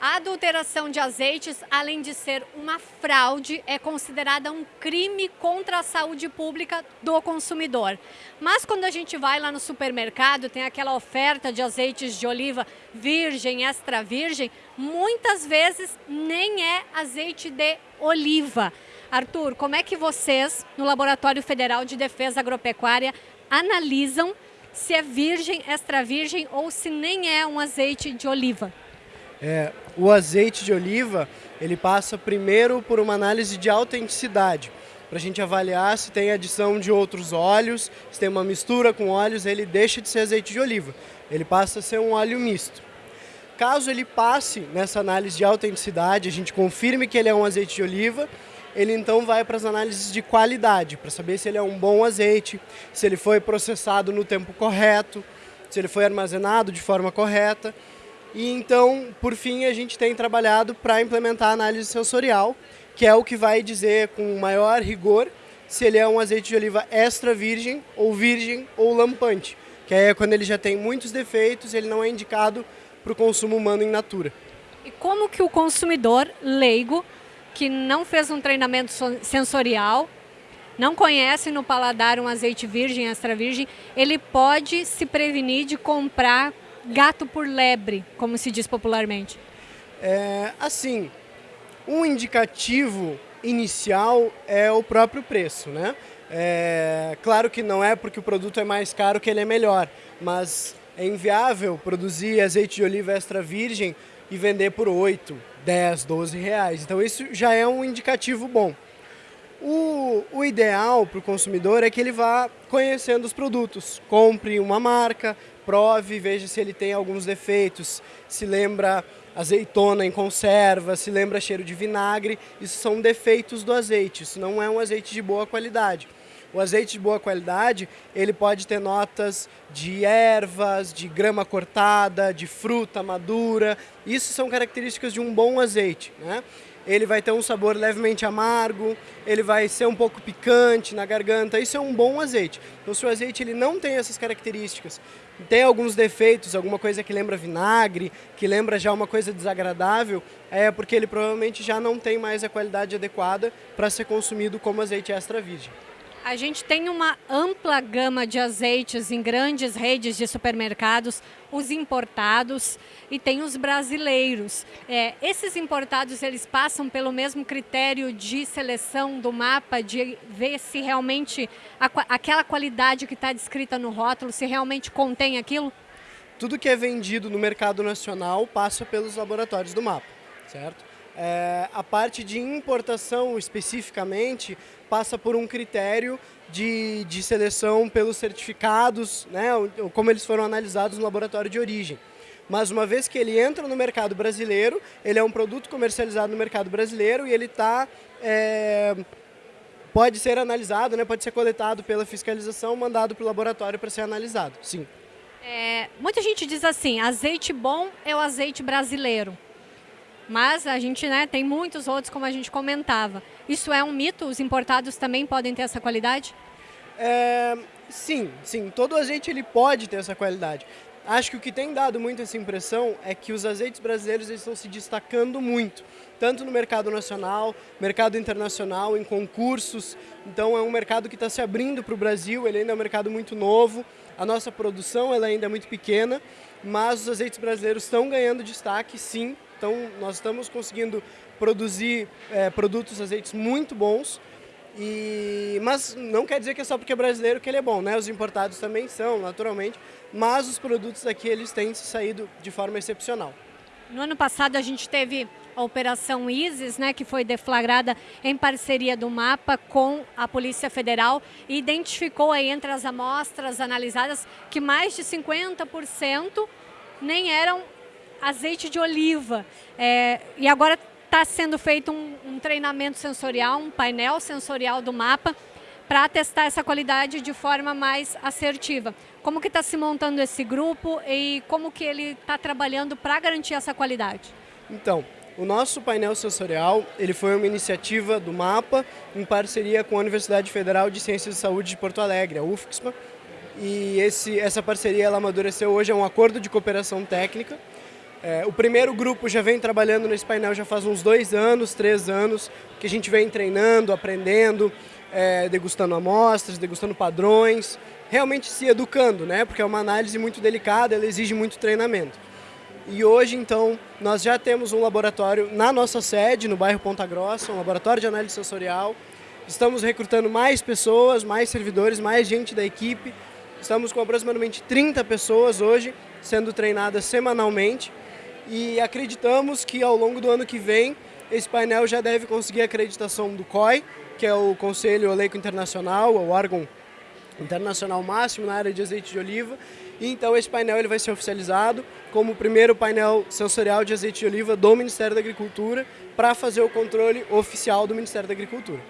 A adulteração de azeites, além de ser uma fraude, é considerada um crime contra a saúde pública do consumidor. Mas quando a gente vai lá no supermercado, tem aquela oferta de azeites de oliva virgem, extra virgem, muitas vezes nem é azeite de oliva. Arthur, como é que vocês, no Laboratório Federal de Defesa Agropecuária, analisam se é virgem, extra virgem ou se nem é um azeite de oliva? É, o azeite de oliva, ele passa primeiro por uma análise de autenticidade, para a gente avaliar se tem adição de outros óleos, se tem uma mistura com óleos, ele deixa de ser azeite de oliva, ele passa a ser um óleo misto. Caso ele passe nessa análise de autenticidade, a gente confirme que ele é um azeite de oliva, ele então vai para as análises de qualidade, para saber se ele é um bom azeite, se ele foi processado no tempo correto, se ele foi armazenado de forma correta. E então, por fim, a gente tem trabalhado para implementar a análise sensorial, que é o que vai dizer com maior rigor se ele é um azeite de oliva extra virgem ou virgem ou lampante, que é quando ele já tem muitos defeitos, ele não é indicado para o consumo humano em natura. E como que o consumidor leigo, que não fez um treinamento sensorial, não conhece no paladar um azeite virgem, extra virgem, ele pode se prevenir de comprar gato por lebre, como se diz popularmente? É, assim, um indicativo inicial é o próprio preço, né? É, claro que não é porque o produto é mais caro que ele é melhor, mas é inviável produzir azeite de oliva extra virgem e vender por 8, 10, 12 reais. Então isso já é um indicativo bom. O, o ideal para o consumidor é que ele vá conhecendo os produtos, compre uma marca, prove, veja se ele tem alguns defeitos, se lembra azeitona em conserva, se lembra cheiro de vinagre, isso são defeitos do azeite, isso não é um azeite de boa qualidade. O azeite de boa qualidade, ele pode ter notas de ervas, de grama cortada, de fruta madura, isso são características de um bom azeite. Né? Ele vai ter um sabor levemente amargo, ele vai ser um pouco picante na garganta, isso é um bom azeite. Então se o azeite ele não tem essas características, tem alguns defeitos, alguma coisa que lembra vinagre, que lembra já uma coisa desagradável, é porque ele provavelmente já não tem mais a qualidade adequada para ser consumido como azeite extra virgem. A gente tem uma ampla gama de azeites em grandes redes de supermercados, os importados e tem os brasileiros. É, esses importados, eles passam pelo mesmo critério de seleção do mapa, de ver se realmente a, aquela qualidade que está descrita no rótulo, se realmente contém aquilo? Tudo que é vendido no mercado nacional passa pelos laboratórios do mapa, certo? É, a parte de importação especificamente passa por um critério de, de seleção pelos certificados, né, como eles foram analisados no laboratório de origem. Mas uma vez que ele entra no mercado brasileiro, ele é um produto comercializado no mercado brasileiro e ele está é, pode ser analisado, né, pode ser coletado pela fiscalização, mandado para o laboratório para ser analisado, sim. É, muita gente diz assim, azeite bom é o azeite brasileiro. Mas a gente né, tem muitos outros, como a gente comentava. Isso é um mito? Os importados também podem ter essa qualidade? É, sim, sim. Todo azeite ele pode ter essa qualidade. Acho que o que tem dado muito essa impressão é que os azeites brasileiros estão se destacando muito, tanto no mercado nacional, mercado internacional, em concursos. Então é um mercado que está se abrindo para o Brasil, ele ainda é um mercado muito novo. A nossa produção ela ainda é muito pequena, mas os azeites brasileiros estão ganhando destaque, sim, então, nós estamos conseguindo produzir é, produtos, azeites muito bons, e, mas não quer dizer que é só porque é brasileiro que ele é bom, né? Os importados também são, naturalmente, mas os produtos aqui eles têm saído de forma excepcional. No ano passado a gente teve a Operação ISIS, né, que foi deflagrada em parceria do MAPA com a Polícia Federal e identificou aí entre as amostras analisadas que mais de 50% nem eram azeite de oliva. É, e agora está sendo feito um, um, treinamento sensorial, um painel sensorial do mapa, para testar essa qualidade de forma mais assertiva. Como que está se montando esse grupo e como que ele está trabalhando para garantir essa qualidade? Então, o nosso painel sensorial ele foi uma iniciativa do MAPA em parceria com a Universidade Federal de Ciências de Saúde de Porto Alegre, a UFSPA. E esse, essa parceria ela amadureceu hoje, é um acordo de cooperação técnica É, o primeiro grupo já vem trabalhando nesse painel já faz uns dois anos, três anos, que a gente vem treinando, aprendendo, é, degustando amostras, degustando padrões, realmente se educando, né? Porque é uma análise muito delicada, ela exige muito treinamento. E hoje, então, nós já temos um laboratório na nossa sede, no bairro Ponta Grossa, um laboratório de análise sensorial. Estamos recrutando mais pessoas, mais servidores, mais gente da equipe. Estamos com aproximadamente 30 pessoas hoje sendo treinadas semanalmente e acreditamos que ao longo do ano que vem esse painel já deve conseguir a acreditação do COI, que é o Conselho Oleico Internacional, o órgão internacional máximo na área de azeite de oliva. E então esse painel ele vai ser oficializado como o primeiro painel sensorial de azeite de oliva do Ministério da Agricultura para fazer o controle oficial do Ministério da Agricultura.